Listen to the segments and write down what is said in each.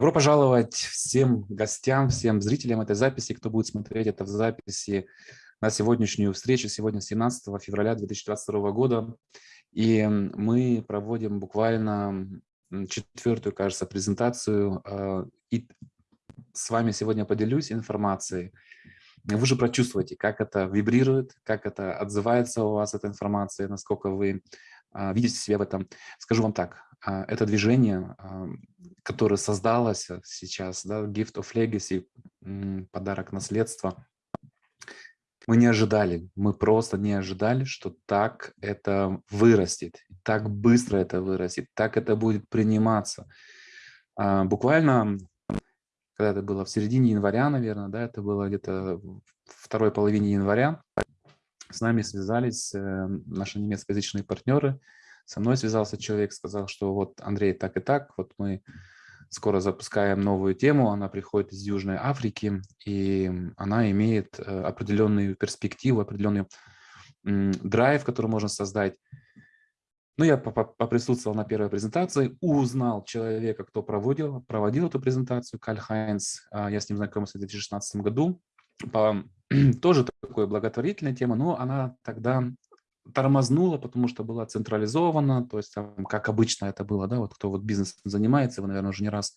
Добро пожаловать всем гостям, всем зрителям этой записи, кто будет смотреть это в записи на сегодняшнюю встречу, сегодня 17 февраля 2022 года. И мы проводим буквально четвертую, кажется, презентацию. А, и с вами сегодня поделюсь информацией. Вы же прочувствуете, как это вибрирует, как это отзывается у вас, эта информация, насколько вы а, видите себя в этом. Скажу вам так, это движение, которое создалось сейчас, да, Gift of Legacy, подарок наследства, мы не ожидали, мы просто не ожидали, что так это вырастет, так быстро это вырастет, так это будет приниматься. А, буквально, когда это было в середине января, наверное, да, это было где-то второй половине января, с нами связались э, наши немецкоязычные партнеры, со мной связался человек, сказал, что вот, Андрей, так и так, вот мы скоро запускаем новую тему, она приходит из Южной Африки, и она имеет э, определенную перспективу, определенный драйв, который можно создать. Ну, я поприсутствовал на первой презентации, узнал человека, кто проводил, проводил эту презентацию, Каль Хайнс, а, я с ним знакомился в 2016 году, по, тоже такой благотворительная тема, но она тогда тормознула, потому что была централизована, то есть там, как обычно это было, да, вот кто вот бизнесом занимается, вы, наверное, уже не раз,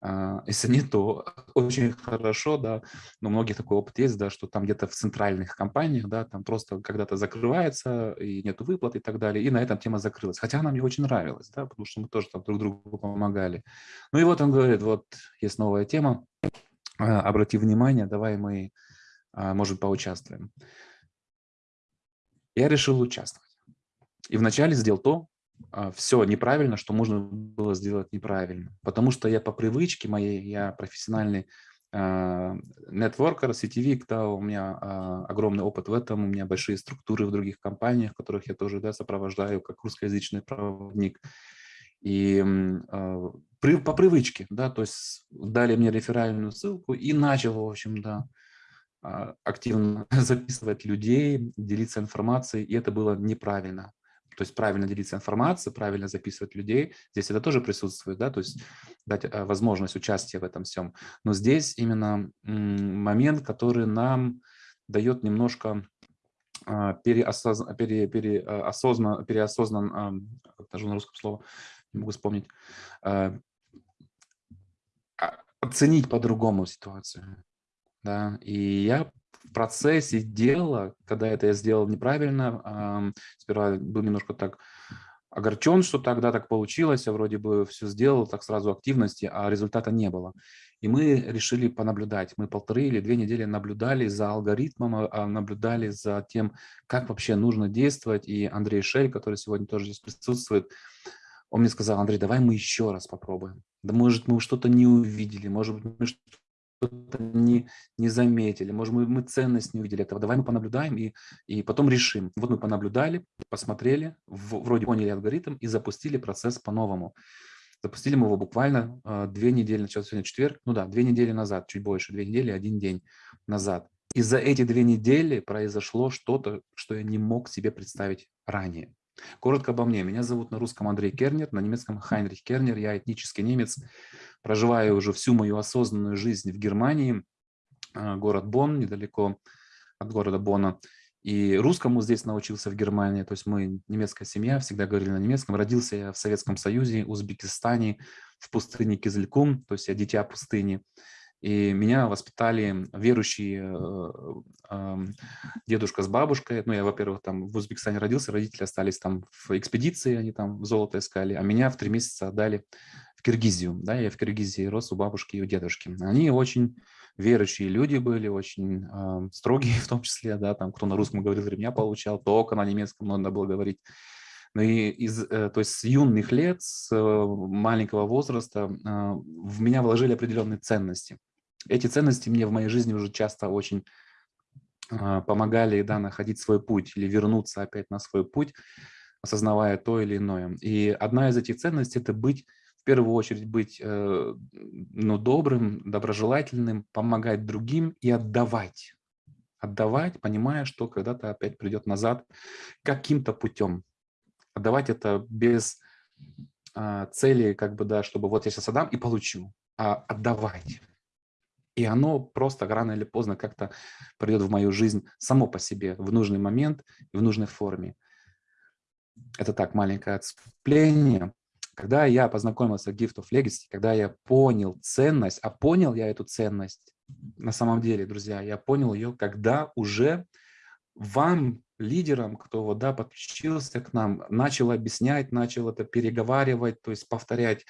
а, если нет, то очень хорошо, да, но многих такой опыт есть, да, что там где-то в центральных компаниях, да, там просто когда-то закрывается, и нету выплат и так далее, и на этом тема закрылась, хотя она мне очень нравилась, да, потому что мы тоже там друг другу помогали. Ну и вот он говорит, вот есть новая тема, а, обрати внимание, давай мы, а, может, поучаствуем я решил участвовать. И вначале сделал то, а, все неправильно, что можно было сделать неправильно. Потому что я по привычке моей, я профессиональный а, нетворкер, сетевик, да, у меня а, огромный опыт в этом, у меня большие структуры в других компаниях, которых я тоже да, сопровождаю как русскоязычный проводник. И при, по привычке, да, то есть дали мне реферальную ссылку и начал, в общем, да, активно записывать людей, делиться информацией, и это было неправильно. То есть правильно делиться информацией, правильно записывать людей. Здесь это тоже присутствует, да, то есть дать а, возможность участия в этом всем. Но здесь именно момент, который нам дает немножко а, переосознан, пере, переосознан, переосознан даже на русском слово, не могу вспомнить, оценить по-другому ситуацию. Да? И я в процессе дела, когда это я сделал неправильно, сперва был немножко так огорчен, что тогда так получилось, я вроде бы все сделал, так сразу активности, а результата не было. И мы решили понаблюдать. Мы полторы или две недели наблюдали за алгоритмом, а, а, наблюдали за тем, как вообще нужно действовать. И Андрей Шель, который сегодня тоже здесь присутствует, он мне сказал, Андрей, давай мы еще раз попробуем. Да может, мы что-то не увидели, может быть, мы что-то не, не заметили, может, мы, мы ценность не увидели этого, давай мы понаблюдаем и, и потом решим. Вот мы понаблюдали, посмотрели, в, вроде поняли алгоритм и запустили процесс по-новому. Запустили мы его буквально э, две недели, начался сегодня четверг, ну да, две недели назад, чуть больше, две недели, один день назад. И за эти две недели произошло что-то, что я не мог себе представить ранее. Коротко обо мне. Меня зовут на русском Андрей Кернер, на немецком Хайнрих Кернер. Я этнический немец, проживаю уже всю мою осознанную жизнь в Германии, а, город Бонн, недалеко от города Бонна. И русскому здесь научился в Германии, то есть мы немецкая семья, всегда говорили на немецком. Родился я в Советском Союзе, Узбекистане, в пустыне Кизылькум, то есть я дитя пустыни. И меня воспитали верующие э, дедушка с бабушкой. Ну, я, во-первых, там в Узбекистане родился, родители остались там в экспедиции, они там золото искали, а меня в три месяца отдали в Киргизию. Да, я в Киргизии рос у бабушки и у дедушки. Они очень верующие люди были, очень э, строгие в том числе, да, там кто на русском говорил, ремня получал, только на немецком надо было говорить. Ну и из, э, то есть с юных лет, с э, маленького возраста э, в меня вложили определенные ценности. Эти ценности мне в моей жизни уже часто очень а, помогали да, находить свой путь или вернуться опять на свой путь, осознавая то или иное. И одна из этих ценностей – это быть, в первую очередь, быть э, ну, добрым, доброжелательным, помогать другим и отдавать. Отдавать, понимая, что когда-то опять придет назад каким-то путем. Отдавать это без а, цели, как бы, да, чтобы вот я сейчас отдам и получу, а отдавать. И оно просто рано или поздно как-то придет в мою жизнь само по себе в нужный момент и в нужной форме. Это так, маленькое отступление. Когда я познакомился с Gift of Legacy, когда я понял ценность, а понял я эту ценность на самом деле, друзья, я понял ее, когда уже вам, лидерам, кто вот, да, подключился к нам, начал объяснять, начал это переговаривать, то есть повторять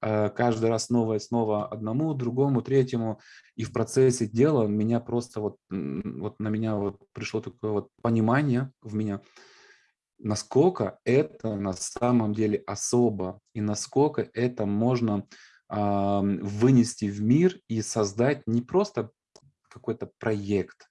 каждый раз снова и снова одному, другому, третьему. И в процессе дела меня просто вот, вот на меня вот пришло такое вот понимание в меня, насколько это на самом деле особо и насколько это можно э, вынести в мир и создать не просто какой-то проект,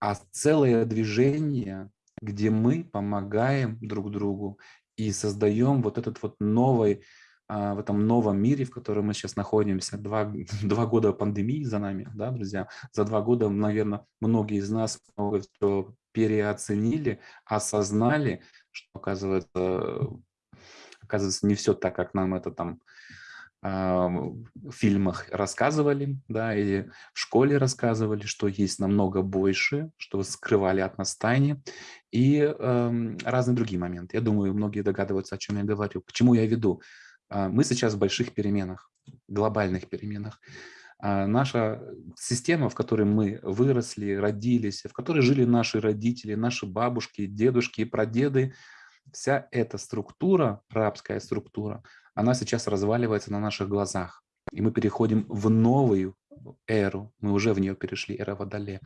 а целое движение, где мы помогаем друг другу и создаем вот этот вот новый, в этом новом мире, в котором мы сейчас находимся. Два, два года пандемии за нами, да, друзья. За два года, наверное, многие из нас много переоценили, осознали, что, оказывается, оказывается, не все так, как нам это там в фильмах рассказывали, да, или в школе рассказывали, что есть намного больше, что скрывали от нас тайны, и э, разные другие моменты. Я думаю, многие догадываются, о чем я говорю. К чему я веду? А, мы сейчас в больших переменах, глобальных переменах. А, наша система, в которой мы выросли, родились, в которой жили наши родители, наши бабушки, дедушки и прадеды, вся эта структура, рабская структура, она сейчас разваливается на наших глазах. И мы переходим в новую эру, мы уже в нее перешли, эра Водолея.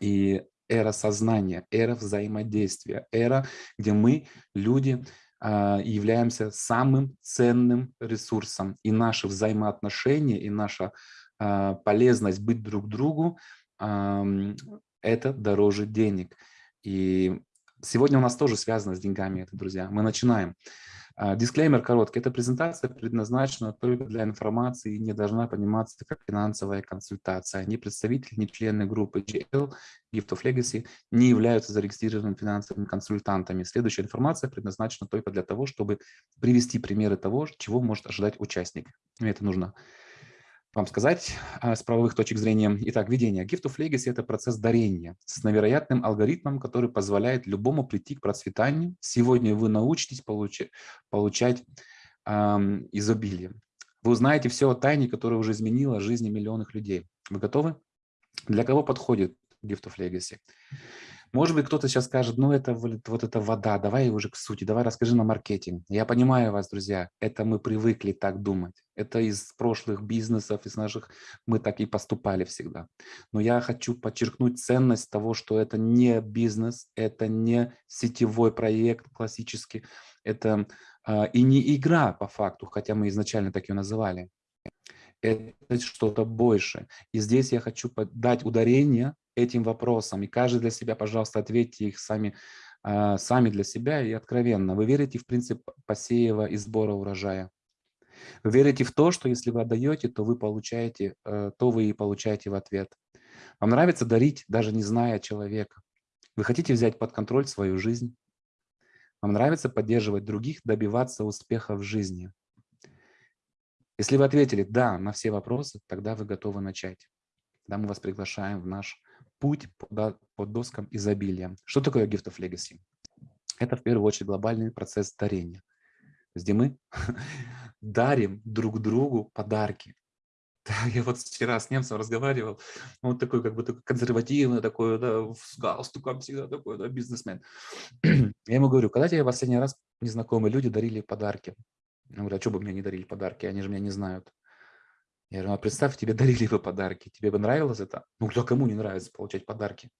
И эра сознания, эра взаимодействия, эра, где мы, люди, являемся самым ценным ресурсом. И наши взаимоотношения, и наша а, полезность быть друг другу, это дороже денег. И сегодня у нас тоже связано с деньгами это, друзья. Мы начинаем. А, дисклеймер короткий. Эта презентация предназначена только для информации и не должна пониматься как финансовая консультация. Ни представители, ни члены группы GL, Gift of Legacy не являются зарегистрированными финансовыми консультантами. Следующая информация предназначена только для того, чтобы привести примеры того, чего может ожидать участник. Мне это нужно вам сказать а, с правовых точек зрения. Итак, введение. Gift of Legacy – это процесс дарения с невероятным алгоритмом, который позволяет любому прийти к процветанию. Сегодня вы научитесь получать, получать эм, изобилие. Вы узнаете все о тайне, которая уже изменила жизни миллионов людей. Вы готовы? Для кого подходит Gift of Legacy? Может быть, кто-то сейчас скажет, ну это вот эта вода, давай уже к сути, давай расскажи на маркетинг. Я понимаю вас, друзья, это мы привыкли так думать. Это из прошлых бизнесов, из наших, мы так и поступали всегда. Но я хочу подчеркнуть ценность того, что это не бизнес, это не сетевой проект классический, это э, и не игра по факту, хотя мы изначально так ее называли. Это что-то больше. И здесь я хочу дать ударение этим вопросам. И каждый для себя, пожалуйста, ответьте их сами, а, сами для себя и откровенно. Вы верите в принцип посева и сбора урожая? Вы верите в то, что если вы отдаете, то вы получаете, э, то вы и получаете в ответ. Вам нравится дарить, даже не зная человека. Вы хотите взять под контроль свою жизнь. Вам нравится поддерживать других, добиваться успеха в жизни. Если вы ответили «да» на все вопросы, тогда вы готовы начать. Тогда мы вас приглашаем в наш путь по, доскам изобилия. Что такое Gift of Legacy? Это в первую очередь глобальный процесс дарения, где мы дарим друг другу подарки. Я вот вчера с немцем разговаривал, он такой как бы такой консервативный, такой, да, с галстуком всегда такой, да, бизнесмен. Я ему говорю, когда тебе последний раз незнакомые люди дарили подарки? Я говорю, а что бы мне не дарили подарки, они же меня не знают. Я говорю, а представь, тебе дарили бы подарки, тебе бы нравилось это? Ну, кто кому не нравится получать подарки?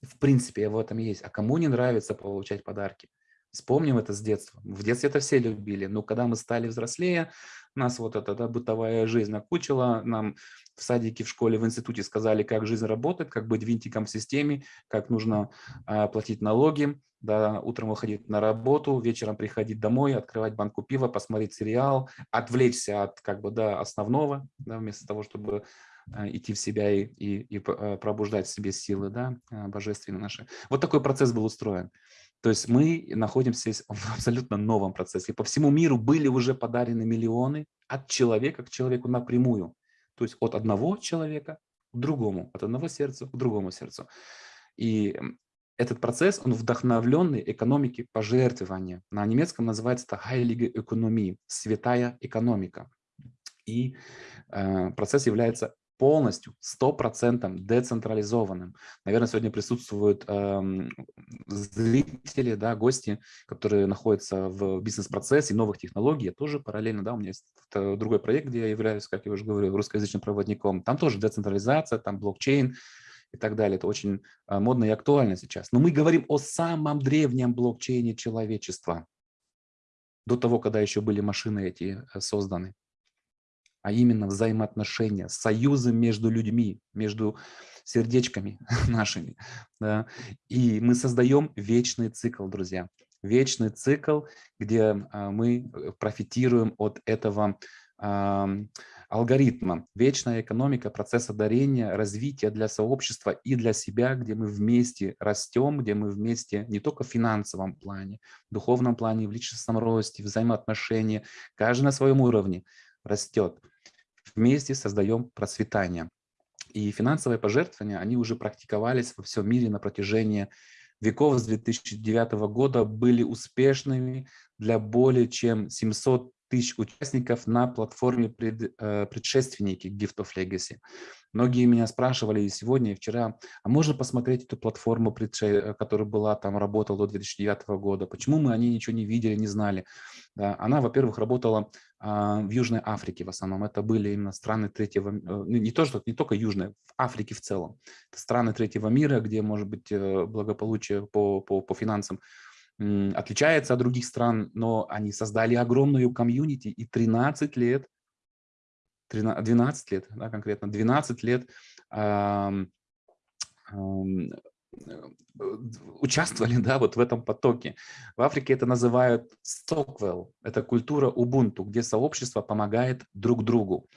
В принципе, в этом есть. А кому не нравится получать подарки? Вспомним это с детства. В детстве это все любили, но когда мы стали взрослее, нас вот эта да, бытовая жизнь окучила, нам в садике, в школе, в институте сказали, как жизнь работает, как быть винтиком в системе, как нужно а, платить налоги, да, утром выходить на работу, вечером приходить домой, открывать банку пива, посмотреть сериал, отвлечься от как бы, да, основного, да, вместо того, чтобы а, идти в себя и, и, и а, пробуждать в себе силы да, а, божественные наши. Вот такой процесс был устроен. То есть мы находимся в абсолютно новом процессе. По всему миру были уже подарены миллионы от человека к человеку напрямую. То есть от одного человека к другому, от одного сердца к другому сердцу. И этот процесс, он вдохновленный экономики пожертвования. На немецком называется это Heilige Ökonomie, святая экономика. И э, процесс является полностью, 100% децентрализованным. Наверное, сегодня присутствуют э, зрители, да, гости, которые находятся в бизнес-процессе новых технологий. Я тоже параллельно, да, у меня есть другой проект, где я являюсь, как я уже говорил, русскоязычным проводником. Там тоже децентрализация, там блокчейн, и так далее. Это очень а, модно и актуально сейчас. Но мы говорим о самом древнем блокчейне человечества, до того, когда еще были машины эти э, созданы. А именно взаимоотношения, союзы между людьми, между сердечками нашими. Да? И мы создаем вечный цикл, друзья. Вечный цикл, где а, мы э, профитируем от этого алгоритма. Вечная экономика процесса дарения, развития для сообщества и для себя, где мы вместе растем, где мы вместе не только в финансовом плане, в духовном плане, в личностном росте, взаимоотношения, каждый на своем уровне растет. Вместе создаем процветание. И финансовые пожертвования, они уже практиковались во всем мире на протяжении веков с 2009 года, были успешными для более чем 700 тысяч участников на платформе пред, э, предшественники Gift of Legacy. Многие меня спрашивали и сегодня, и вчера, а можно посмотреть эту платформу, э, которая была там, работала до 2009 года? Почему мы о ней ничего не видели, не знали? Да, она, во-первых, работала а, в Южной Африке в основном. Это были именно страны третьего, э, ну, не, то, что, не только Южной, в Африке в целом. Это страны третьего мира, где, может быть, благополучие по, по, по финансам отличается от других стран, но они создали огромную комьюнити и 13 лет, 13, 12 лет, да, конкретно 12 лет э, э, участвовали да, вот в этом потоке. В Африке это называют Stockwell, это культура Ubuntu, где сообщество помогает друг другу.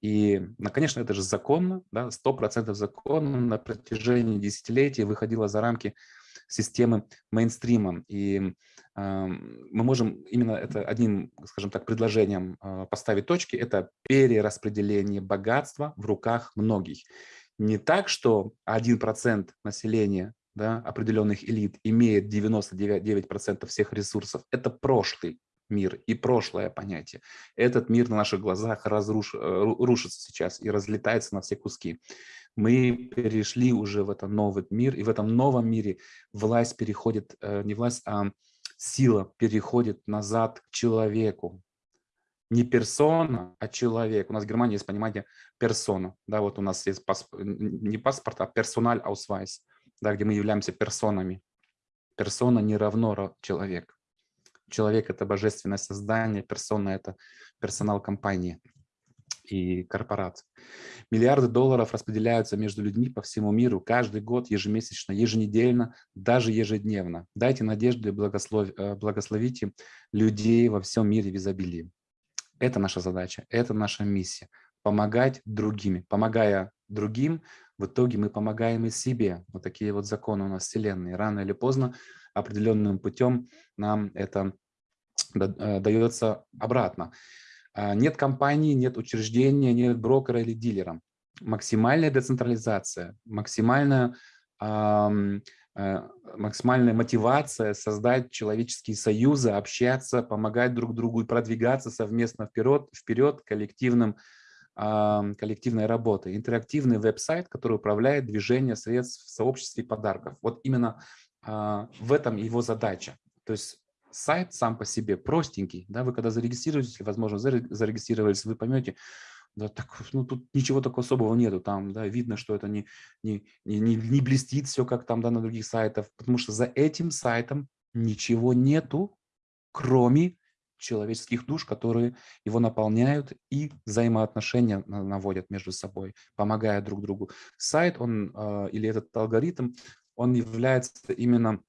И, ну, конечно, это же законно, да, 100% законно на протяжении десятилетий выходило за рамки системы мейнстрима. И э, мы можем именно это одним, скажем так, предложением э, поставить точки. Это перераспределение богатства в руках многих. Не так, что 1% населения да, определенных элит имеет 99% всех ресурсов. Это прошлый мир и прошлое понятие. Этот мир на наших глазах разруш, э, рушится сейчас и разлетается на все куски мы перешли уже в этот новый мир, и в этом новом мире власть переходит, э, не власть, а сила переходит назад к человеку. Не персона, а человек. У нас в Германии есть понимание персона. Да, вот у нас есть пасп... не паспорт, а Personalausweis, да, где мы являемся персонами. Персона не равно человек. Человек – это божественное создание, персона – это персонал компании и корпораций. Миллиарды долларов распределяются между людьми по всему миру каждый год, ежемесячно, еженедельно, даже ежедневно. Дайте надежду и благослов... Э, благословите людей во всем мире в изобилии. Это наша задача, это наша миссия. Помогать другими. Помогая другим, в итоге мы помогаем и себе. Вот такие вот законы у нас Вселенной. Рано или поздно определенным путем нам это э, дается обратно. А, нет компании, нет учреждения, нет брокера или дилера. Максимальная децентрализация, максимальная, э, максимальная мотивация создать человеческие союзы, общаться, помогать друг другу и продвигаться совместно вперед, вперед коллективным, коллективной работой. Интерактивный веб-сайт, который управляет движением средств в сообществе подарков. Вот именно а, в этом его задача. То есть сайт сам по себе простенький, да, вы когда зарегистрируетесь, возможно, зарегистрировались, вы поймете, да, так, ну, тут ничего такого особого нету, там, да, видно, что это не, не, не, не блестит все, как там, да, на других сайтах, потому что за этим сайтом ничего нету, кроме человеческих душ, которые его наполняют и взаимоотношения наводят между собой, помогая друг другу. Сайт, он э, или этот алгоритм, он является именно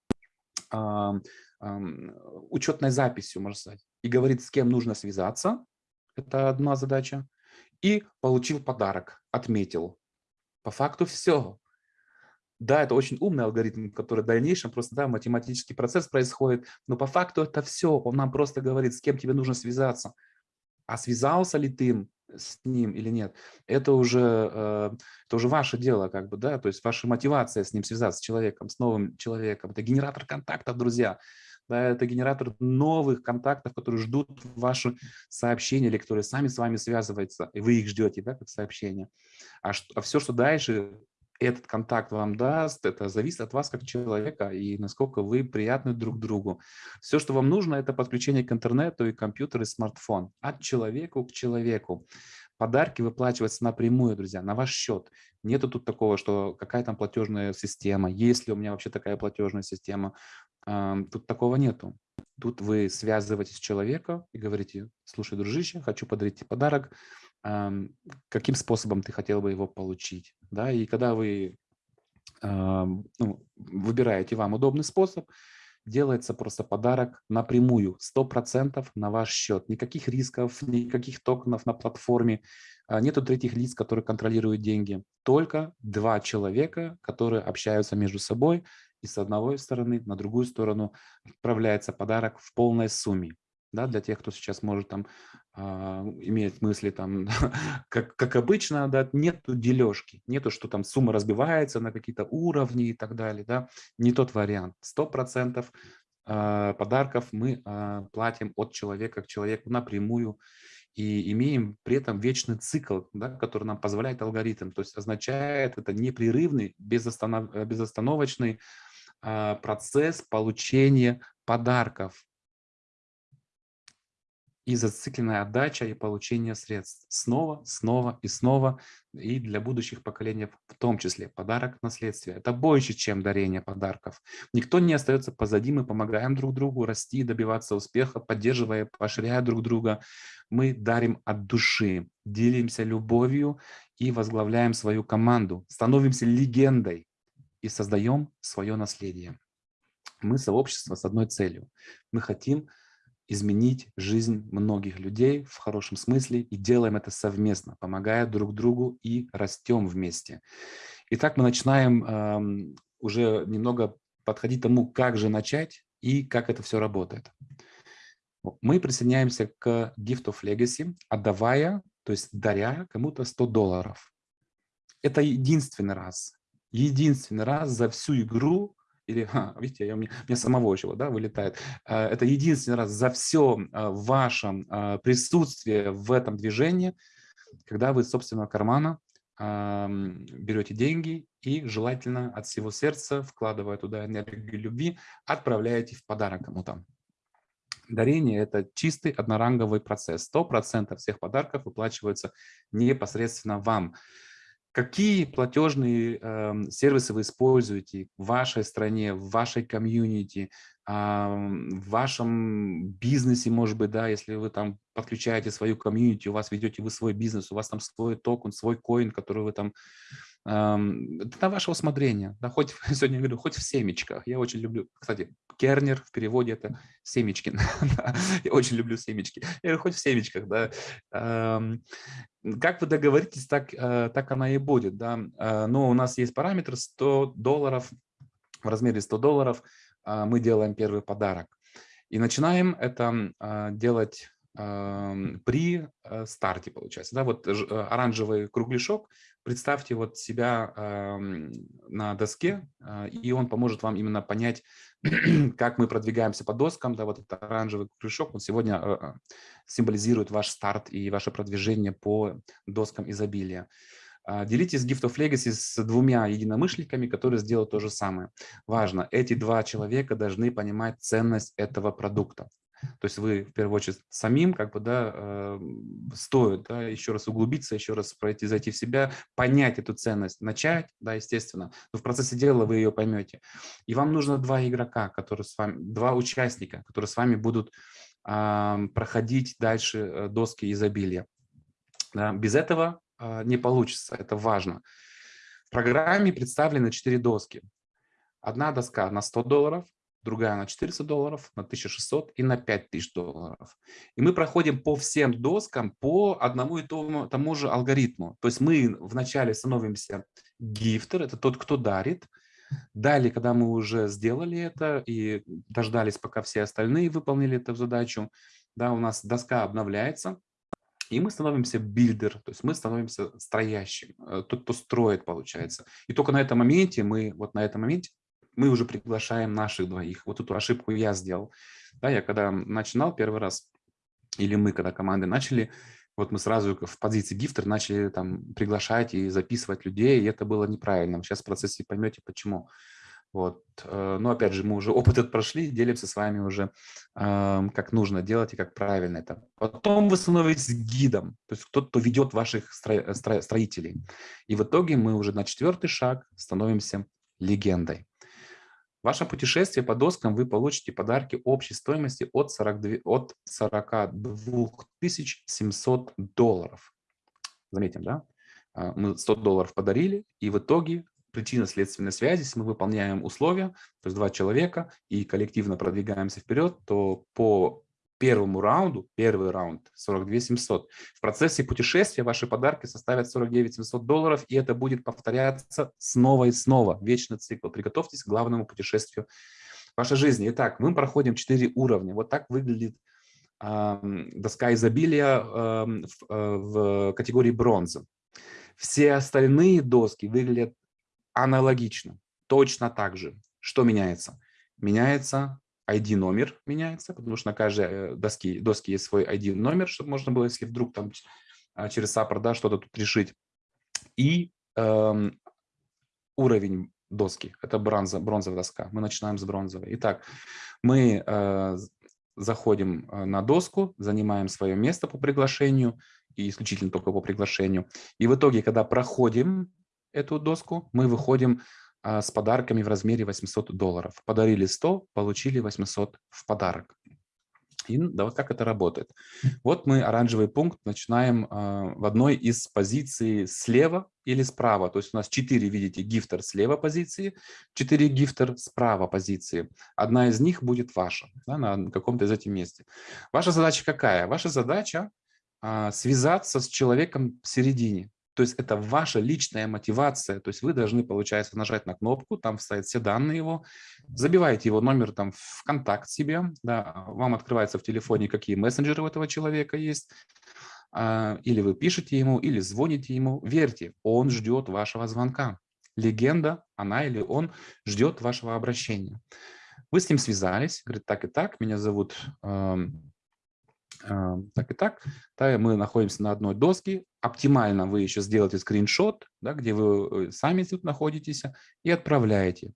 э, учетной записью, можно сказать, и говорит, с кем нужно связаться, это одна задача, и получил подарок, отметил. По факту все. Да, это очень умный алгоритм, который в дальнейшем просто да, математический процесс происходит, но по факту это все. Он нам просто говорит, с кем тебе нужно связаться. А связался ли ты с ним или нет, это уже, э, это уже ваше дело, как бы, да, то есть ваша мотивация с ним связаться, с человеком, с новым человеком. Это генератор контактов, друзья. Да, это генератор новых контактов, которые ждут ваши сообщения или которые сами с вами связываются, и вы их ждете, да, как сообщения. А, что, а все, что дальше этот контакт вам даст, это зависит от вас как человека и насколько вы приятны друг другу. Все, что вам нужно, это подключение к интернету и компьютер и смартфон. От человека к человеку. Подарки выплачиваются напрямую, друзья, на ваш счет. Нету тут такого, что какая там платежная система, есть ли у меня вообще такая платежная система. Тут такого нету. Тут вы связываетесь с человеком и говорите, слушай, дружище, хочу подарить тебе подарок, каким способом ты хотел бы его получить. Да? И когда вы ну, выбираете вам удобный способ, делается просто подарок напрямую, 100% на ваш счет. Никаких рисков, никаких токенов на платформе, а, нету третьих лиц, которые контролируют деньги. Только два человека, которые общаются между собой, и с одной стороны на другую сторону отправляется подарок в полной сумме да, для тех, кто сейчас может там э, иметь мысли там, как, как обычно, да, нету дележки, нету, что там сумма разбивается на какие-то уровни и так далее, да, не тот вариант. Сто процентов а, подарков мы э, платим от человека к человеку напрямую и имеем при этом вечный цикл, да, который нам позволяет алгоритм, то есть означает это непрерывный, безостанов, безостановочный э, процесс получения подарков и зацикленная отдача и получение средств снова, снова и снова, и для будущих поколений в том числе. Подарок наследствия. Это больше, чем дарение подарков. Никто не остается позади, мы помогаем друг другу расти, добиваться успеха, поддерживая, поощряя друг друга. Мы дарим от души, делимся любовью и возглавляем свою команду, становимся легендой и создаем свое наследие. Мы сообщество с одной целью. Мы хотим изменить жизнь многих людей в хорошем смысле и делаем это совместно, помогая друг другу и растем вместе. Итак, мы начинаем э, уже немного подходить к тому, как же начать и как это все работает. Мы присоединяемся к Gift of Legacy, отдавая, то есть даря кому-то 100 долларов. Это единственный раз, единственный раз за всю игру или, а, видите, я, у, меня, у меня самого чего, да, вылетает. А, это единственный раз за все а, вашем присутствие в этом движении, когда вы из собственного кармана берете деньги и желательно от всего сердца, вкладывая туда энергию любви, отправляете в подарок кому-то. Дарение – это чистый одноранговый процесс. 100% всех подарков выплачиваются непосредственно вам. Какие платежные э, сервисы вы используете в вашей стране, в вашей комьюнити, э, в вашем бизнесе, может быть, да, если вы там подключаете свою комьюнити, у вас ведете вы свой бизнес, у вас там свой токен, свой coin, который вы там на ваше усмотрение. Да, хоть, сегодня я говорю, хоть в семечках. Я очень люблю, кстати, кернер в переводе это семечки. я очень люблю семечки. Я говорю, хоть в семечках. Да. Как вы договоритесь, так, э, так она и будет. Да. Э, но у нас есть параметр 100 долларов, в размере 100 долларов э, мы делаем первый подарок. И начинаем это делать при старте, получается. Да, вот оранжевый кругляшок представьте вот себя э, на доске, э, и он поможет вам именно понять, как мы продвигаемся по доскам. Да, вот этот оранжевый крючок, он сегодня э, символизирует ваш старт и ваше продвижение по доскам изобилия. Делитесь Gift of Legacy с двумя единомышленниками, которые сделают то же самое. Важно, эти два человека должны понимать ценность этого продукта. То есть вы, в первую очередь, самим как бы, да, э, стоит да, еще раз углубиться, еще раз пройти, зайти в себя, понять эту ценность, начать, да, естественно, но в процессе дела вы ее поймете. И вам нужно два игрока, которые с вами, два участника, которые с вами будут э, проходить дальше э, доски изобилия. Да, без этого э, не получится, это важно. В программе представлены четыре доски. Одна доска на 100 долларов, другая на 400 долларов, на 1600 и на 5000 долларов. И мы проходим по всем доскам по одному и тому, тому же алгоритму. То есть мы вначале становимся gifter, это тот, кто дарит, Далее, когда мы уже сделали это и дождались, пока все остальные выполнили эту задачу, да, у нас доска обновляется, и мы становимся builder, то есть мы становимся строящим, э, тот, кто строит, получается. И только на этом моменте мы, вот на этом моменте, мы уже приглашаем наших двоих. Вот эту ошибку я сделал. Да, я когда начинал первый раз, или мы, когда команды начали, вот мы сразу в позиции гифтер начали там приглашать и записывать людей, и это было неправильно. Сейчас в процессе поймете, почему. Вот. Э, но опять же, мы уже опыт этот прошли, делимся с вами уже, как нужно делать и как правильно это. Потом вы становитесь гидом, то есть кто-то, кто ведет ваших строителей. И в итоге мы уже на четвертый шаг становимся легендой. В вашем путешествии по доскам вы получите подарки общей стоимости от 42, от 42 700 долларов. Заметим, да? А, мы 100 долларов подарили, и в итоге причинно-следственной связи, если мы выполняем условия, то есть два человека, и коллективно продвигаемся вперед, то по первому раунду, первый раунд 42 700. В процессе путешествия ваши подарки составят 49 700 долларов, и это будет повторяться снова и снова. Вечный цикл. Приготовьтесь к главному путешествию вашей жизни. Итак, мы проходим 4 уровня. Вот так выглядит э, доска изобилия э, в, э, в категории бронза. Все остальные доски выглядят аналогично, точно так же. Что меняется? Меняется ID-номер, меняется, потому что на каждой э, доске, доске есть свой ID-номер, чтобы можно было, если вдруг там а, через саппорт да, что-то тут решить. И эм, уровень доски, это бронза, бронзовая доска. Мы начинаем с бронзовой. Итак, мы э, заходим э, на доску, занимаем свое место по приглашению, и исключительно только по приглашению. И в итоге, когда проходим эту доску, мы выходим с подарками в размере 800 долларов. Подарили 100, получили 800 в подарок. И да, вот как это работает. Вот мы оранжевый пункт начинаем э, в одной из позиций слева или справа. То есть у нас 4, видите, гифтер слева позиции, 4 гифтер справа позиции. Одна из них будет ваша, да, на каком-то из этих месте. Ваша задача какая? Ваша задача э, связаться с человеком в середине. То есть это ваша личная мотивация. То есть вы должны, получается, нажать на кнопку, там вставить все данные его, забиваете его номер там в контакт себе, да, вам открывается в телефоне, какие мессенджеры у этого человека есть, а, или вы пишете ему, или звоните ему. Верьте, он ждет вашего звонка. Легенда, она или он ждет вашего обращения. Вы с ним связались, говорит, так и так, меня зовут так и так, да, мы находимся на одной доске. Оптимально вы еще сделаете скриншот, да, где вы э, сами тут находитесь, и отправляете.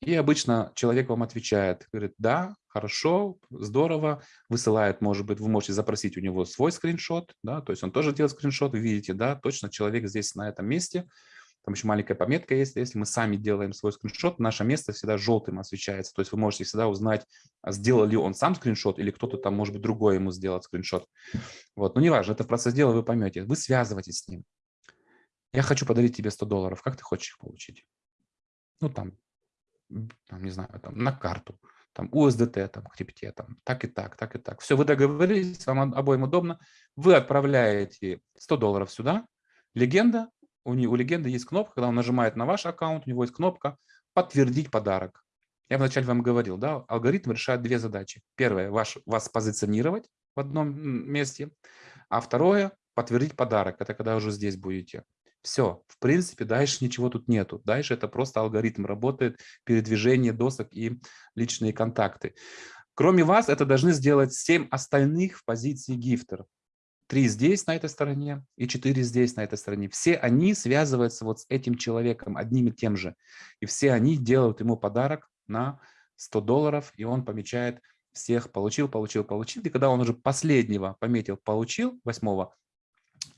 И обычно человек вам отвечает, говорит, да, хорошо, здорово, высылает, может быть, вы можете запросить у него свой скриншот, да, то есть он тоже делает скриншот, вы видите, да, точно человек здесь на этом месте, там еще маленькая пометка есть. Если мы сами делаем свой скриншот, наше место всегда желтым освещается. То есть вы можете всегда узнать, а сделал ли он сам скриншот или кто-то там, может быть, другой ему сделал скриншот. Вот. Но неважно, это в процесс дела вы поймете. Вы связываетесь с ним. Я хочу подарить тебе 100 долларов. Как ты хочешь их получить? Ну, там, там не знаю, там, на карту, там, USDT, там, крипте, там, так и так, так и так. Все, вы договорились, вам обоим удобно. Вы отправляете 100 долларов сюда. Легенда у, у легенды есть кнопка, когда он нажимает на ваш аккаунт, у него есть кнопка «Подтвердить подарок». Я вначале вам говорил, да, алгоритм решает две задачи. Первое, ваш, вас позиционировать в одном месте, а второе – подтвердить подарок. Это когда уже здесь будете. Все, в принципе, дальше ничего тут нету. Дальше это просто алгоритм работает, передвижение досок и личные контакты. Кроме вас, это должны сделать 7 остальных в позиции гифтер. Три здесь, на этой стороне, и четыре здесь, на этой стороне. Все они связываются вот с этим человеком, одним и тем же. И все они делают ему подарок на 100 долларов, и он помечает всех получил, получил, получил. И когда он уже последнего пометил получил, восьмого,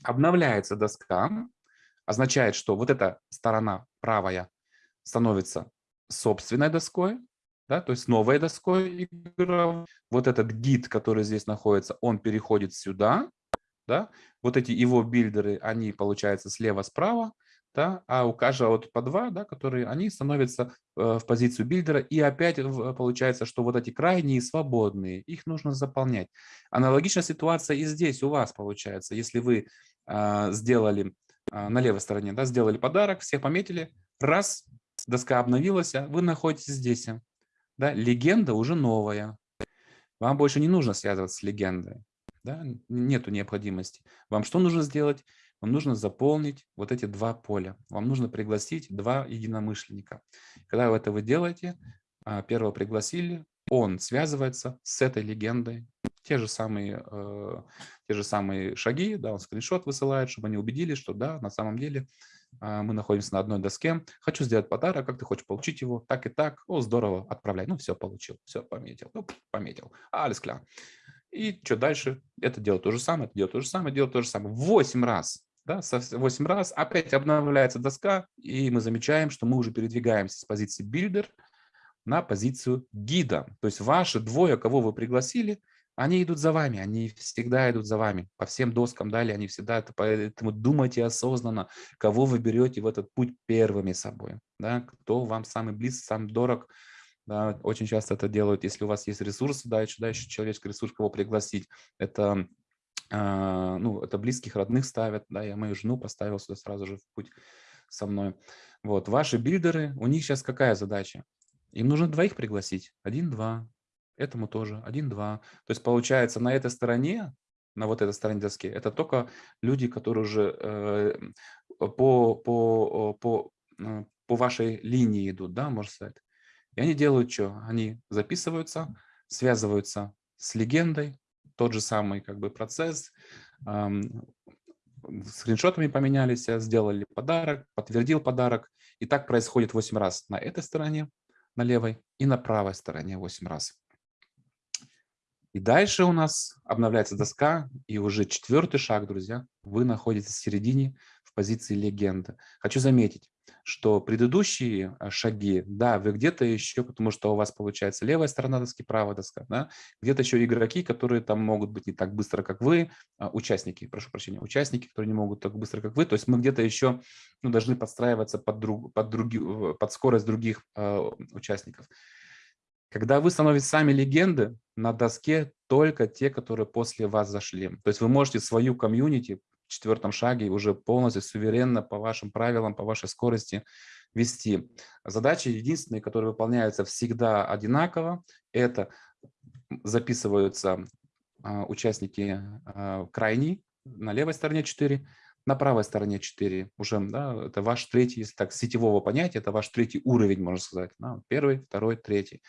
обновляется доска, означает, что вот эта сторона правая становится собственной доской, да, то есть новой доской игровой. Вот этот гид, который здесь находится, он переходит сюда, да, вот эти его builder ы, они получаются слева-справа, да, а у каждого вот по два, да, которые, они становятся э, в позицию builder а, и опять получается, что вот эти крайние свободные, их нужно заполнять. Аналогичная ситуация и здесь у вас получается, если вы э, сделали э, на левой стороне, да, сделали подарок, всех пометили, раз, доска обновилась, вы находитесь здесь. Да? Легенда уже новая. Вам больше не нужно связываться с легендой. Да? Нету необходимости. Вам что нужно сделать? Вам нужно заполнить вот эти два поля. Вам нужно пригласить два единомышленника. Когда вы это вы делаете, а, первого пригласили, он связывается с этой легендой. Те же самые, э, те же самые шаги, да, он скриншот высылает, чтобы они убедились, что да, на самом деле э, мы находимся на одной доске. Хочу сделать подарок, как ты хочешь получить его, так и так. О, здорово, отправляй. Ну, все, получил, все, пометил. Ну, пометил. Алис кля. И что дальше? Это делает то же самое, это делает то же самое, делает то же самое. Восемь раз. Да, 8 раз опять обновляется доска, и мы замечаем, что мы уже передвигаемся с позиции builder на позицию гида. То есть ваши двое, кого вы пригласили, они идут за вами, они всегда идут за вами. По всем доскам далее они всегда, это, поэтому думайте осознанно, кого вы берете в этот путь первыми собой. Да? Кто вам самый близкий, самый дорог. Да? Очень часто это делают, если у вас есть ресурсы, да, еще, да, еще человеческий ресурс, кого пригласить. Это а, ну, это близких, родных ставят, да, я мою жену поставил сюда сразу же в путь со мной. Вот, ваши билдеры, у них сейчас какая задача? Им нужно двоих пригласить, один-два, этому тоже, один-два. То есть получается на этой стороне, на вот этой стороне доски, это только люди, которые уже э, по, по, по, э, по вашей линии идут, да, можно сказать. И они делают что? Они записываются, связываются с легендой, тот же самый как бы процесс, скриншотами поменялись, сделали подарок, подтвердил подарок. И так происходит 8 раз на этой стороне, на левой, и на правой стороне 8 раз. И дальше у нас обновляется доска, и уже четвертый шаг, друзья, вы находитесь в середине в позиции легенды. Хочу заметить, что предыдущие а, шаги, да, вы где-то еще, потому что у вас получается левая сторона доски, правая доска, да, где-то еще игроки, которые там могут быть не так быстро, как вы, а, участники, прошу прощения, участники, которые не могут так быстро, как вы, то есть мы где-то еще ну, должны подстраиваться под, друг, под, други, под скорость других э, участников. Когда вы становитесь сами легенды, на доске только те, которые после вас зашли. То есть вы можете свою комьюнити четвертом шаге уже полностью суверенно по вашим правилам, по вашей скорости вести. Задачи единственные, которые выполняются всегда одинаково, это записываются а, участники а, крайней, на левой стороне 4, на правой стороне 4. Уже да, это ваш третий, если так, сетевого понятия, это ваш третий уровень, можно сказать. Да, первый, второй, третий.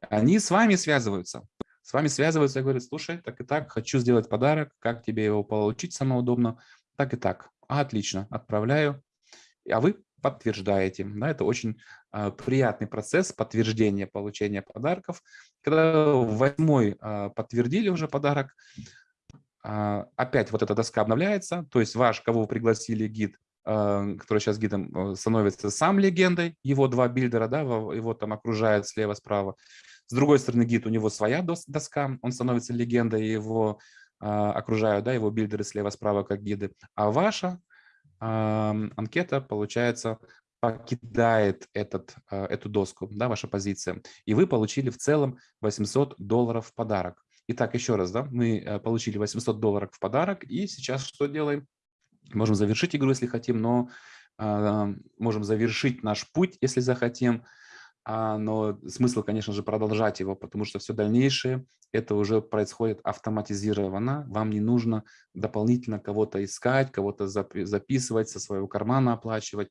Они с вами связываются с вами связываются и говорят, слушай, так и так, хочу сделать подарок, как тебе его получить самое удобно, так и так. Отлично, отправляю, а вы подтверждаете. Да, это очень э, приятный процесс подтверждения получения подарков. Когда восьмой э, подтвердили уже подарок, э, опять вот эта доска обновляется, то есть ваш, кого вы пригласили, гид, э, который сейчас гидом становится сам легендой, его два builder а, да, его там окружают слева-справа. С другой стороны, гид, у него своя доска, он становится легендой, его э, окружают, да, его builder ы слева-справа как гиды. А ваша э, анкета, получается, покидает этот, э, эту доску, да, ваша позиция. И вы получили в целом 800 долларов в подарок. Итак, еще раз, да, мы э, получили 800 долларов в подарок, и сейчас что делаем? Можем завершить игру, если хотим, но э, можем завершить наш путь, если захотим, а, но смысл, конечно же, продолжать его, потому что все дальнейшее это уже происходит автоматизированно. Вам не нужно дополнительно кого-то искать, кого-то записывать, со своего кармана оплачивать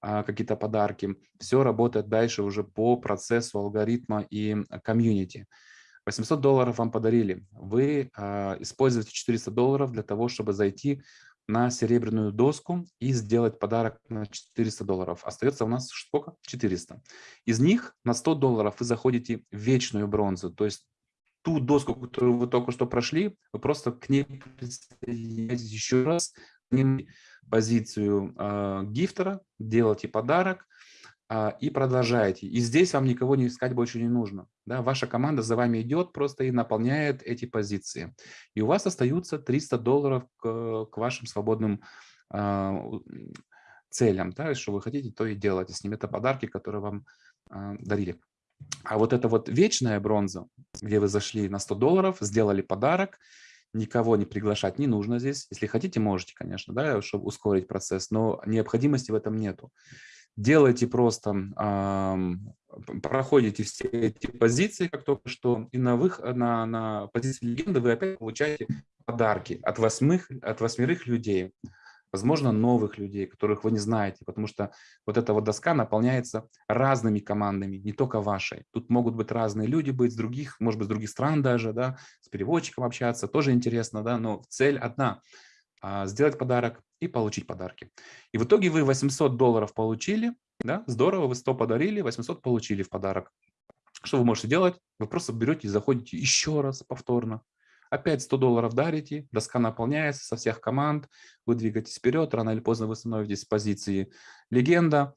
а, какие-то подарки. Все работает дальше уже по процессу алгоритма и комьюнити. 800 долларов вам подарили. Вы а, используете 400 долларов для того, чтобы зайти на серебряную доску и сделать подарок на 400 долларов. Остается у нас сколько? 400. Из них на 100 долларов вы заходите в вечную бронзу, то есть ту доску, которую вы только что прошли, вы просто к ней присоединяетесь еще раз, позицию э, гифтера, делаете подарок, и продолжаете. И здесь вам никого не искать больше не нужно. Да? Ваша команда за вами идет просто и наполняет эти позиции. И у вас остаются 300 долларов к, к вашим свободным э, целям. Да? Что вы хотите, то и делайте с ними. Это подарки, которые вам э, дарили. А вот это вот вечная бронза, где вы зашли на 100 долларов, сделали подарок, никого не приглашать не нужно здесь. Если хотите, можете, конечно, да, чтобы ускорить процесс, но необходимости в этом нету. Делайте просто, проходите все эти позиции, как только что, и на, вых, на, на позиции легенды вы опять получаете подарки от, восьмых, от восьмерых людей возможно, новых людей, которых вы не знаете, потому что вот эта вот доска наполняется разными командами, не только вашей. Тут могут быть разные люди быть с других, может быть, с других стран даже, да, с переводчиком общаться, тоже интересно, да, но цель одна сделать подарок и получить подарки. И в итоге вы 800 долларов получили, да, здорово, вы 100 подарили, 800 получили в подарок. Что вы можете делать? Вы просто берете и заходите еще раз повторно, Опять 100 долларов дарите, доска наполняется со всех команд, вы двигаетесь вперед, рано или поздно вы становитесь с позиции легенда,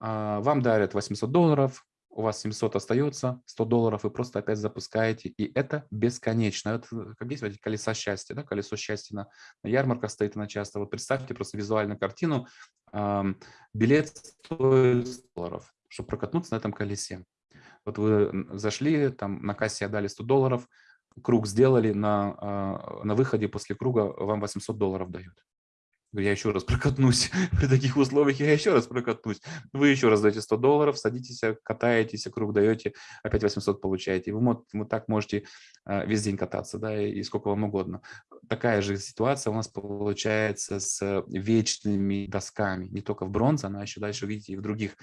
а, вам дарят 800 долларов, у вас 700 остается, 100 долларов вы просто опять запускаете, и это бесконечно. Это, как есть эти колеса счастья, да? колесо счастья на, на ярмарках стоит на часто. Вот представьте просто визуальную картину, билет стоит 100 долларов, чтобы прокатнуться на этом колесе. Вот вы зашли, там на кассе отдали 100 долларов, круг сделали, на, а, на выходе после круга вам 800 долларов дают. Я еще раз прокатнусь при таких условиях, я еще раз прокатнусь. Вы еще раз даете 100 долларов, садитесь, катаетесь, круг даете, опять 800 получаете. Вы, вы так можете а, весь день кататься, да, и сколько вам угодно. Такая же ситуация у нас получается с вечными досками. Не только в бронзе, она еще дальше, видите, и в других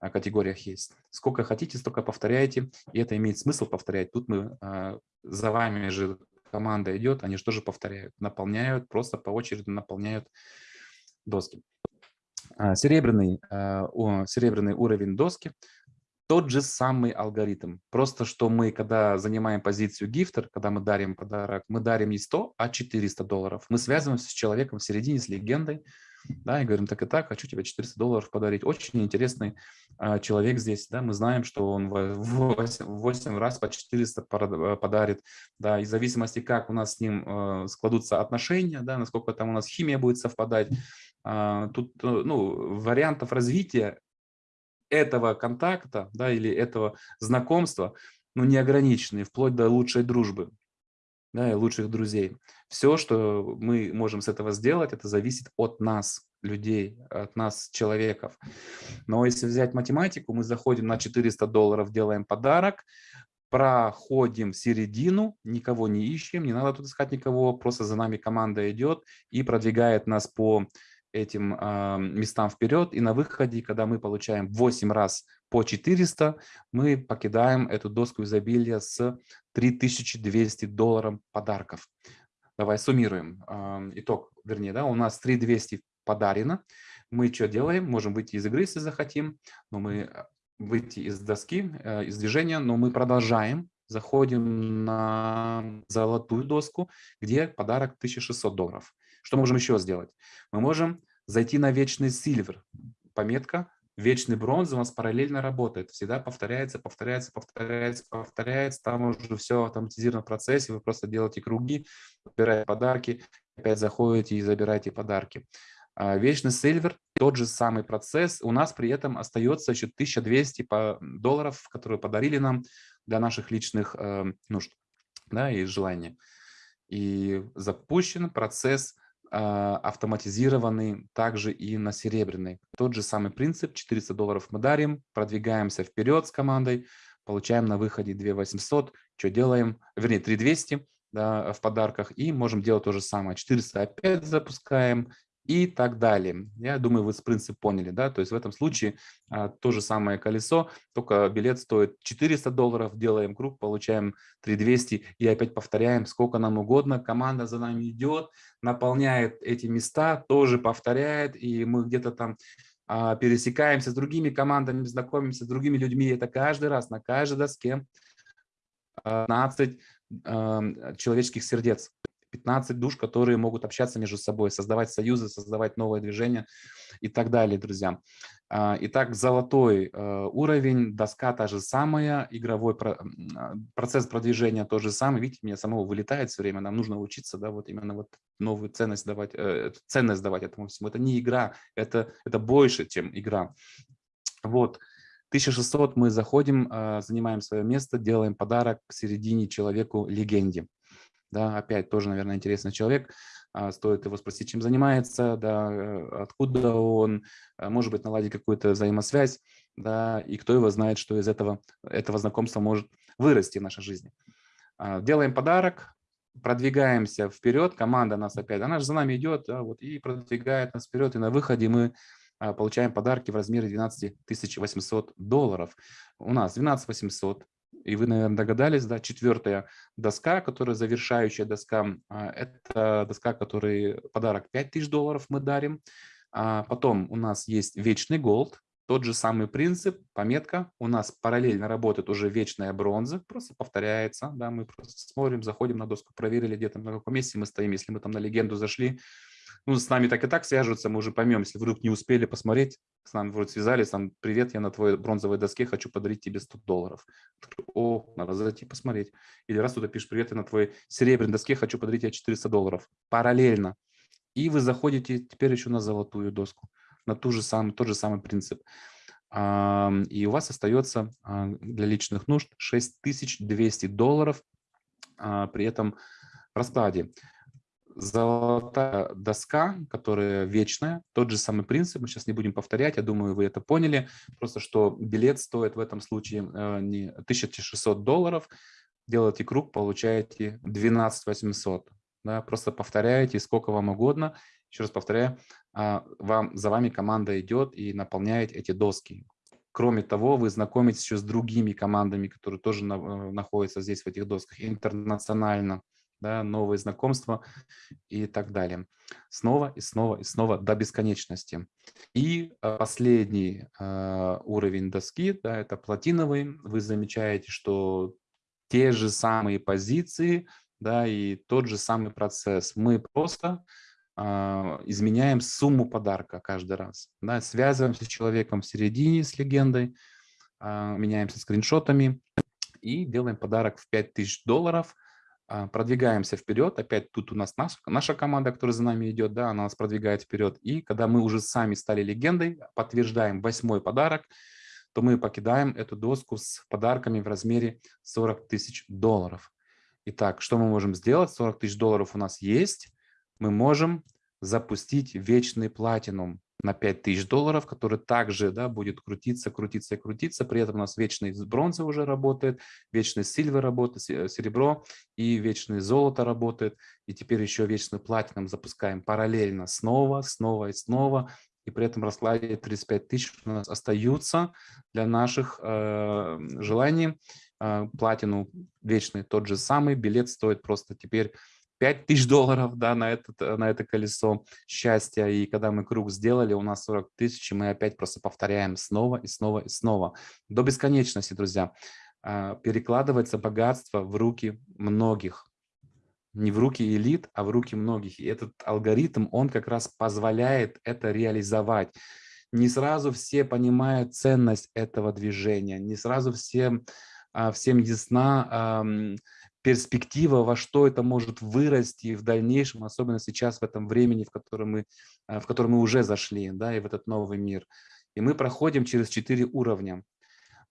категориях есть. Сколько хотите, столько повторяйте, и это имеет смысл повторять. Тут мы а, за вами же команда идет, они же тоже повторяют, наполняют, просто по очереди наполняют доски. А, серебряный, а, серебряный уровень доски тот же самый алгоритм. Просто что мы, когда занимаем позицию гифтер, когда мы дарим подарок, мы дарим не 100, а 400 долларов. Мы связываемся с человеком в середине, с легендой, да, и говорим, так и так, хочу тебе 400 долларов подарить. Очень интересный а, человек здесь, да, мы знаем, что он в 8, 8 раз по 400 э, подарит, да, и в зависимости, как у нас с ним э, складутся отношения, да, насколько там у нас химия будет совпадать, э, тут, э, ну, вариантов развития этого контакта, да, или этого знакомства, ну, неограниченные, вплоть до лучшей дружбы, да, и лучших друзей. Все, что мы можем с этого сделать, это зависит от нас, людей, от нас, человеков. Но если взять математику, мы заходим на 400 долларов, делаем подарок, проходим середину, никого не ищем, не надо тут искать никого, просто за нами команда идет и продвигает нас по этим э, местам вперед. И на выходе, когда мы получаем 8 раз по 400, мы покидаем эту доску изобилия с 3200 долларов подарков. Давай суммируем. Э, итог, вернее, да, у нас 3200 подарено. Мы что делаем? Можем выйти из игры, если захотим, но мы э, выйти из доски, э, из движения, но мы продолжаем заходим на золотую доску, где подарок 1600 долларов. Что можем еще сделать? Мы можем зайти на вечный сильвер. Пометка вечный бронз у нас параллельно работает. Всегда повторяется, повторяется, повторяется, повторяется. Там уже все в процессе. Вы просто делаете круги, выбираете подарки, опять заходите и забираете подарки. А вечный сильвер, тот же самый процесс. У нас при этом остается еще 1200 долларов, которые подарили нам для наших личных э, нужд да, и желаний. И запущен процесс а, автоматизированный также и на серебряный. Тот же самый принцип, 400 долларов мы дарим, продвигаемся вперед с командой, получаем на выходе 2800, что делаем, вернее 3200 да, в подарках и можем делать то же самое, 400 опять запускаем, и так далее. Я думаю, вы принцип поняли, да, то есть в этом случае а, то же самое колесо, только билет стоит 400 долларов, делаем круг, получаем 3200 и опять повторяем сколько нам угодно, команда за нами идет, наполняет эти места, тоже повторяет, и мы где-то там а, пересекаемся с другими командами, знакомимся с другими людьми, это каждый раз на каждой доске 15 а, человеческих сердец. 15 душ, которые могут общаться между собой, создавать союзы, создавать новое движение и так далее, друзья. А, итак, золотой э, уровень, доска та же самая, игровой а, процесс продвижения тот же самый. Видите, меня самого вылетает все время, нам нужно учиться, да, вот именно вот новую ценность давать, э, ценность давать этому всему. Это не игра, это, это больше, чем игра. Вот. 1600 мы заходим, занимаем свое место, делаем подарок к середине человеку легенде да, опять тоже, наверное, интересный человек. а, стоит его спросить, чем занимается, да, э, откуда он, а, может быть, наладить какую-то взаимосвязь, да, и кто его знает, что из этого, этого знакомства может вырасти в нашей жизни. А, делаем подарок, продвигаемся вперед, команда нас опять, она же за нами идет, да, вот, и продвигает нас вперед, и на выходе мы получаем подарки в размере 12 800 долларов. У нас 12 800, и вы, наверное, догадались, да, четвертая доска, которая завершающая доска, а, это доска, который подарок 5000 долларов мы дарим. А потом у нас есть вечный голд, тот же самый принцип, пометка. У нас параллельно работает уже вечная бронза, просто повторяется. Да, мы просто смотрим, заходим на доску, проверили, где там, на каком месте мы стоим. Если мы там на легенду зашли, ну, с нами так и так свяжутся, мы уже поймем, если вдруг не успели посмотреть, с нами вроде связались, там, привет, я на твоей бронзовой доске хочу подарить тебе 100 долларов. О, надо зайти посмотреть. Или раз кто-то пишет, привет, я на твоей серебряной доске хочу подарить тебе 400 долларов. Параллельно. И вы заходите теперь еще на золотую доску, на ту же самый, тот же самый принцип. И у вас остается а, для личных нужд 6200 долларов а, при этом раскладе золотая доска, которая вечная, тот же самый принцип, мы сейчас не будем повторять, я думаю, вы это поняли, просто что билет стоит в этом случае э, не 1600 долларов, делаете круг, получаете 12 800, да, просто повторяете сколько вам угодно, еще раз повторяю, а, вам, за вами команда идет и наполняет эти доски. Кроме того, вы знакомитесь еще с другими командами, которые тоже на, э, находятся здесь в этих досках интернационально да, новые знакомства и так далее. Снова и снова и снова до бесконечности. И э, последний э, уровень доски, да, это платиновый. Вы замечаете, что те же самые позиции, да, и тот же самый процесс. Мы просто э, изменяем сумму подарка каждый раз. Да, связываемся с человеком в середине, с легендой, э, меняемся скриншотами и делаем подарок в 5000 долларов – продвигаемся вперед, опять тут у нас наша, наша команда, которая за нами идет, да, она нас продвигает вперед, и когда мы уже сами стали легендой, подтверждаем восьмой подарок, то мы покидаем эту доску с подарками в размере 40 тысяч долларов. Итак, что мы можем сделать? 40 тысяч долларов у нас есть. Мы можем запустить вечный платинум на 5000 долларов, который также да, будет крутиться, крутиться и крутиться. При этом у нас вечный бронза уже работает, вечный сильвер работает, э, серебро и вечный золото работает. И теперь еще вечный платином запускаем параллельно снова, снова и снова. И при этом раскладе 35 тысяч у нас остаются для наших э, желаний. Э, платину вечный тот же самый, билет стоит просто теперь 5 тысяч долларов да, на, этот, на это колесо счастья. И когда мы круг сделали, у нас 40 тысяч, и мы опять просто повторяем снова и снова и снова. До бесконечности, друзья. А, перекладывается богатство в руки многих. Не в руки элит, а в руки многих. И этот алгоритм, он как раз позволяет это реализовать. Не сразу все понимают ценность этого движения, не сразу всем, а, всем ясна перспектива, во что это может вырасти в дальнейшем, особенно сейчас в этом времени, в котором мы, э, в котором мы уже зашли, да, и в этот новый мир. И мы проходим через четыре уровня.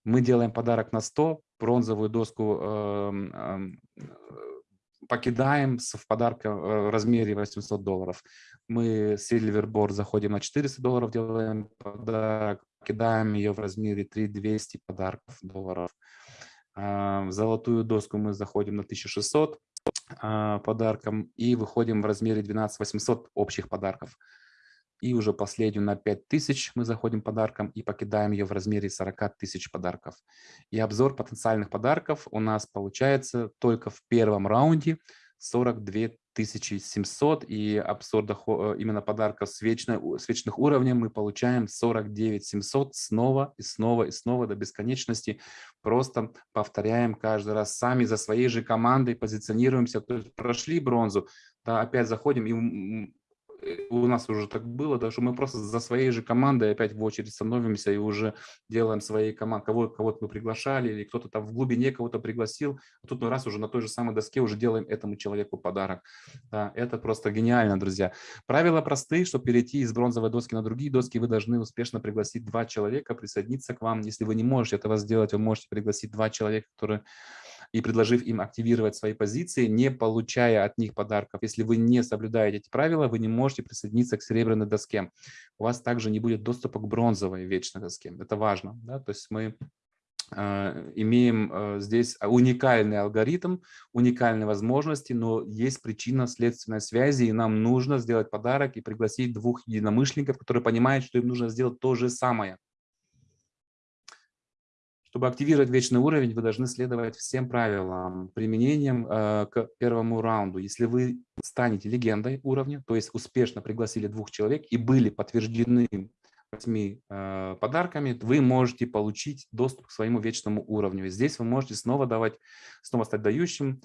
Мы делаем подарок на 100, бронзовую доску э, э, покидаем в подарка э, в размере 800 долларов. Мы Silverboard заходим на 400 долларов, делаем подарок, покидаем ее в размере 3200 подарков долларов. В золотую доску мы заходим на 1600 а, подарком и выходим в размере 12 800 общих подарков. И уже последнюю на 5000 мы заходим подарком и покидаем ее в размере 40 тысяч подарков. И обзор потенциальных подарков у нас получается только в первом раунде 42 1700 и обзор э, именно подарков с, вечной, с уровней мы получаем 49 700 снова и снова и снова до бесконечности. Просто повторяем каждый раз сами за своей же командой позиционируемся. То есть прошли бронзу, да, опять заходим и у нас уже так было, да, что мы просто за своей же командой опять в очередь становимся и уже делаем своей командой, кого, кого-то мы приглашали, или кто-то там в глубине кого-то пригласил, а тут мы раз уже на той же самой доске уже делаем этому человеку подарок. Да, это просто гениально, друзья. Правила простые, чтобы перейти из бронзовой доски на другие доски, вы должны успешно пригласить два человека присоединиться к вам. Если вы не можете этого сделать, вы можете пригласить два человека, которые и предложив им активировать свои позиции, не получая от них подарков. Если вы не соблюдаете эти правила, вы не можете присоединиться к серебряной доске. У вас также не будет доступа к бронзовой вечной доске. Это важно. Да? То есть мы э, имеем э, здесь уникальный алгоритм, уникальные возможности, но есть причина следственной связи, и нам нужно сделать подарок и пригласить двух единомышленников, которые понимают, что им нужно сделать то же самое. Чтобы активировать вечный уровень, вы должны следовать всем правилам применением э, к первому раунду. Если вы станете легендой уровня, то есть успешно пригласили двух человек и были подтверждены восьми э, подарками, вы можете получить доступ к своему вечному уровню. И здесь вы можете снова давать, снова стать дающим,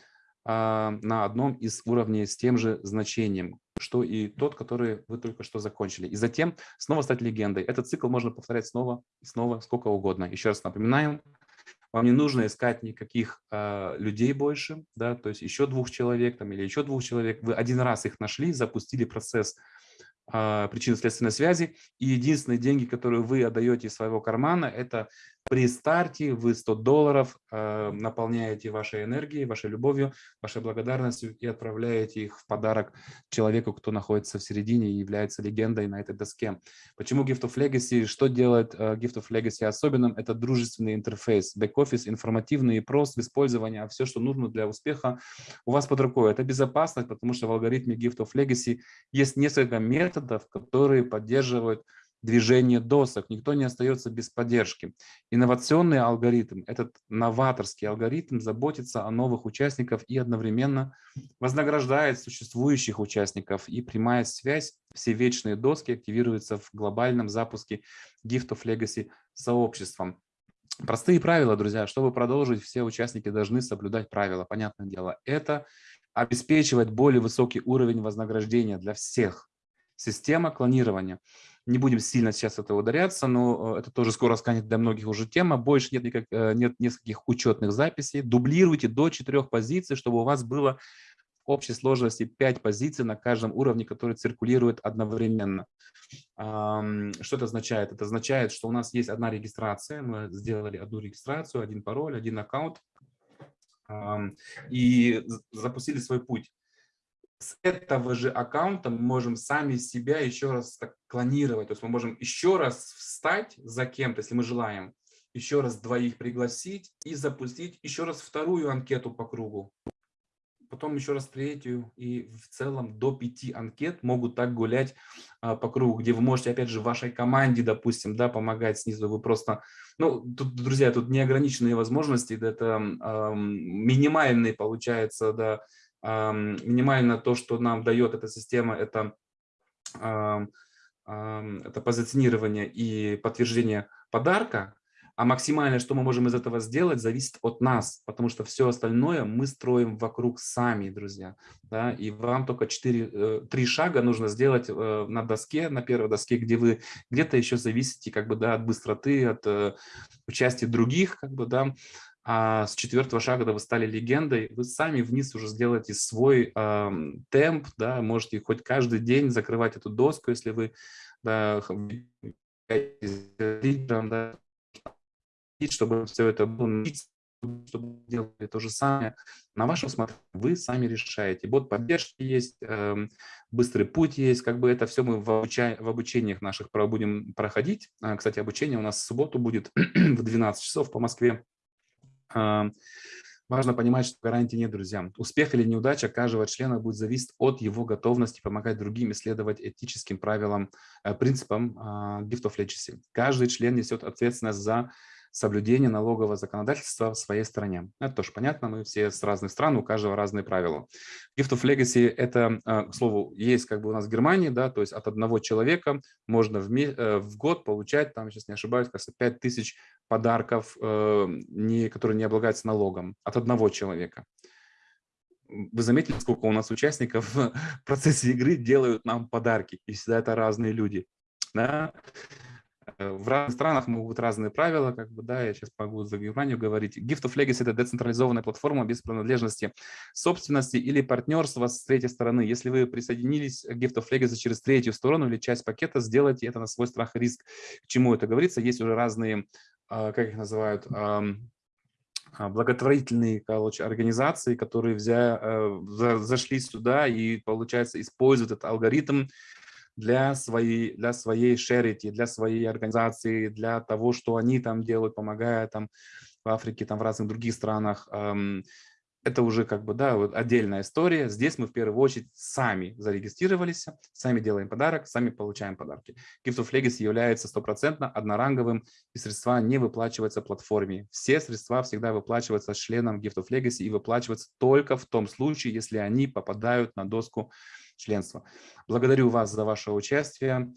на одном из уровней с тем же значением, что и тот, который вы только что закончили. И затем снова стать легендой. Этот цикл можно повторять снова и снова, сколько угодно. Еще раз напоминаем, вам не нужно искать никаких э, людей больше, да, то есть еще двух человек там, или еще двух человек. Вы один раз их нашли, запустили процесс э, причинно-следственной связи, и единственные деньги, которые вы отдаете из своего кармана, это при старте вы 100 долларов э, наполняете вашей энергией, вашей любовью, вашей благодарностью и отправляете их в подарок человеку, кто находится в середине и является легендой на этой доске. Почему Gift of Legacy? Что делает э, Gift of Legacy особенным? Это дружественный интерфейс, бэк-офис, информативный и прост в использовании, а все, что нужно для успеха у вас под рукой. Это безопасность, потому что в алгоритме Gift of Legacy есть несколько методов, которые поддерживают движение досок, никто не остается без поддержки. Инновационный алгоритм, этот новаторский алгоритм заботится о новых участниках и одновременно вознаграждает существующих участников. И прямая связь, все вечные доски активируются в глобальном запуске Gift of Legacy сообществом. Простые правила, друзья. Чтобы продолжить, все участники должны соблюдать правила. Понятное дело, это обеспечивать более высокий уровень вознаграждения для всех. Система клонирования не будем сильно сейчас это ударяться, но э, это тоже скоро станет для многих уже тема. Больше нет, никак, э, нет нескольких учетных записей. Дублируйте до четырех позиций, чтобы у вас было в общей сложности 5 позиций на каждом уровне, которые циркулируют одновременно. Что это означает? Это означает, что у нас есть одна регистрация, мы сделали одну регистрацию, один пароль, один аккаунт и запустили свой путь с этого же аккаунта мы можем сами себя еще раз так клонировать. То есть мы можем еще раз встать за кем-то, если мы желаем, еще раз двоих пригласить и запустить еще раз вторую анкету по кругу. Потом еще раз третью. И в целом до пяти анкет могут так гулять а, по кругу, где вы можете, опять же, вашей команде, допустим, да, помогать снизу. Вы просто, ну, тут, друзья, тут неограниченные возможности. Это э, минимальный, получается, да, минимально то, что нам дает эта система, это, это позиционирование и подтверждение подарка, а максимально, что мы можем из этого сделать, зависит от нас, потому что все остальное мы строим вокруг сами, друзья. Да? И вам только 4, 3 э, шага нужно сделать э, на доске, на первой доске, где вы где-то еще зависите как бы, да, от быстроты, от э, участия других, как бы, да, а с четвертого шага, вы стали легендой, вы сами вниз уже сделаете свой э, темп, да, можете хоть каждый день закрывать эту доску, если вы лидером, да, чтобы все это было, чтобы делали то же самое. На вашем усмотрение вы сами решаете. Бот поддержки есть, э, быстрый путь есть, как бы это все мы в, обуча в обучениях наших будем проходить. А, кстати, обучение у нас в субботу будет в 12 часов по Москве. Важно понимать, что гарантии нет, друзья. Успех или неудача каждого члена будет зависеть от его готовности помогать другим исследовать этическим правилам, э, принципам а, Gift of Legacy. Каждый член несет ответственность за соблюдение налогового законодательства в своей стране. Это тоже понятно, мы все с разных стран, у каждого разные правила. Gift of Legacy – это, а, к слову, есть как бы у нас в Германии, да, то есть от одного человека можно в, э, в год получать, там, сейчас не ошибаюсь, кажется, 5000 подарков, э, не, которые не облагаются налогом, от одного человека вы заметили, сколько у нас участников в процессе игры делают нам подарки, и всегда это разные люди. Да? Э, в разных странах могут быть разные правила, как бы, да, я сейчас могу за Германию говорить. Gift of Legacy – это децентрализованная платформа без принадлежности собственности или партнерства с третьей стороны. Если вы присоединились к Gift of Legacy через третью сторону или часть пакета, сделайте это на свой страх и риск. К чему это говорится? Есть уже разные, а, как их называют, а, благотворительные короче, организации, которые взя, э, зашли сюда и, получается, используют этот алгоритм для своей, для своей шерити, для своей организации, для того, что они там делают, помогая там в Африке, там в разных других странах это уже как бы, да, вот отдельная история. Здесь мы в первую очередь сами зарегистрировались, сами делаем подарок, сами получаем подарки. Gift of Legacy является стопроцентно одноранговым, и средства не выплачиваются платформе. Все средства всегда выплачиваются членам Gift of Legacy и выплачиваются только в том случае, если они попадают на доску членства. Благодарю вас за ваше участие.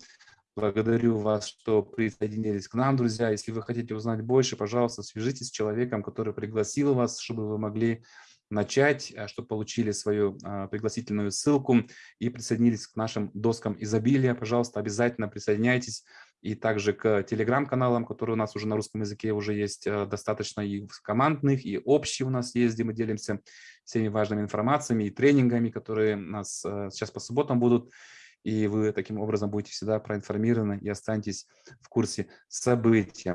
Благодарю вас, что присоединились к нам, друзья. Если вы хотите узнать больше, пожалуйста, свяжитесь с человеком, который пригласил вас, чтобы вы могли начать, э, чтобы получили свою а, пригласительную ссылку и присоединились к нашим доскам изобилия. Пожалуйста, обязательно присоединяйтесь. И также к телеграм-каналам, которые у нас уже на русском языке уже есть э, достаточно и командных, и общие у нас есть, где мы делимся всеми важными информациями и тренингами, которые у нас э, сейчас по субботам будут. И вы таким образом будете всегда проинформированы и останетесь в курсе событий.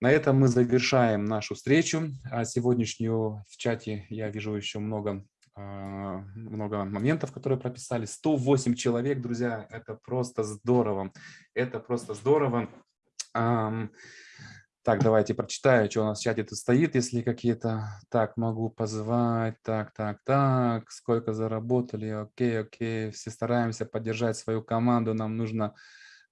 На этом мы завершаем нашу встречу а сегодняшнюю. В чате я вижу еще много, много моментов, которые прописали. 108 человек, друзья, это просто здорово. Это просто здорово. Так, давайте прочитаю, что у нас в чате тут стоит, если какие-то... Так, могу позвать, так, так, так, сколько заработали, окей, окей, все стараемся поддержать свою команду, нам нужно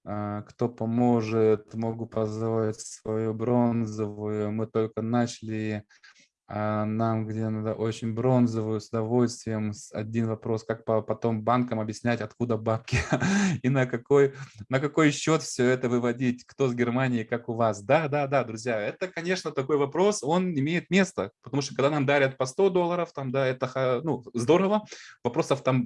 а, кто поможет, могу позвать свою бронзовую. Мы только начали, а нам где надо очень бронзовую, с удовольствием. Один вопрос, как потом банкам объяснять, откуда бабки и на какой, на какой счет все это выводить, кто с Германии, как у вас. Да, да, да, друзья, это, конечно, такой вопрос, он имеет место, потому что когда нам дарят по 100 долларов, там, да, это ну, здорово, вопросов там,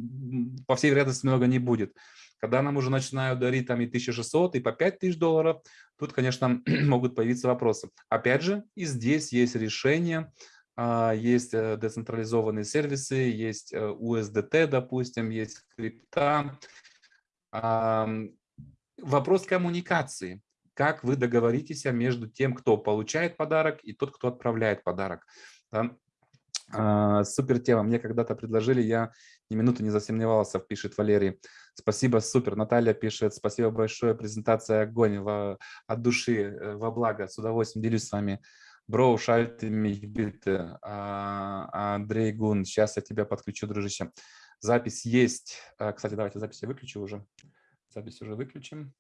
по всей вероятности, много не будет. Когда нам уже начинают дарить там и 1600, и по 5000 долларов, тут, конечно, могут появиться вопросы. Опять же, и здесь есть решение, а, есть э, децентрализованные сервисы, есть USDT, э, допустим, есть крипта. Вопрос коммуникации. Как вы договоритесь между тем, кто получает подарок, и тот, кто отправляет подарок. А, супер тема. Мне когда-то предложили, я ни минуты не засомневался, пишет Валерий. Спасибо, супер. Наталья пишет, спасибо большое, презентация огонь во, от души, э, во благо. С удовольствием делюсь с вами. Бро, шальты mich bitte. А, Андрей Гун, сейчас я тебя подключу, дружище. Запись есть. А, кстати, давайте запись я выключу уже. Запись уже выключим.